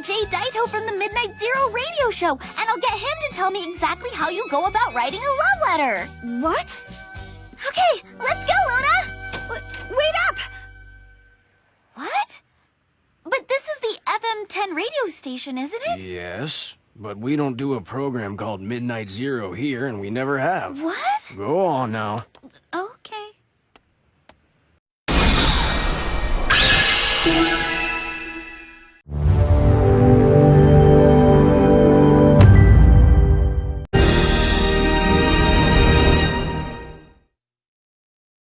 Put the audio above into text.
meet Jay Daito from the Midnight Zero radio show, and I'll get him to tell me exactly how you go about writing a love letter. What? Okay, let's go, Luna! W wait up! What? But this is the FM10 radio station, isn't it? Yes, but we don't do a program called Midnight Zero here, and we never have. What? Go on now. Okay.